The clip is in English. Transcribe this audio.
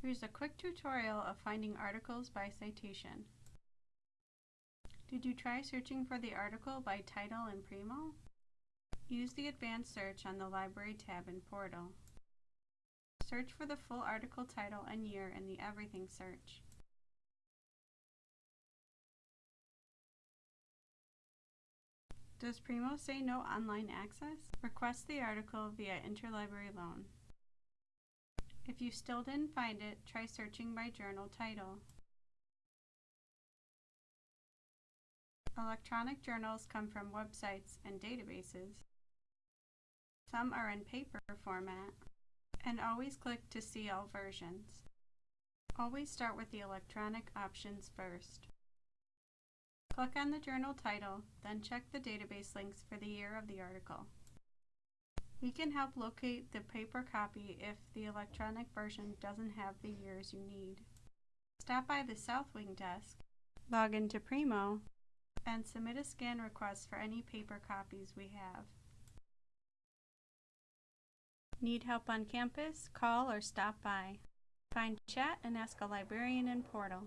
Here's a quick tutorial of finding articles by citation. Did you try searching for the article by title in Primo? Use the advanced search on the Library tab in Portal. Search for the full article title and year in the Everything search. Does Primo say no online access? Request the article via Interlibrary Loan. If you still didn't find it, try searching by journal title. Electronic journals come from websites and databases. Some are in paper format. And always click to see all versions. Always start with the electronic options first. Click on the journal title, then check the database links for the year of the article. We can help locate the paper copy if the electronic version doesn't have the years you need. Stop by the South Wing desk, log into Primo, and submit a scan request for any paper copies we have. Need help on campus? Call or stop by. Find chat and ask a librarian in Portal.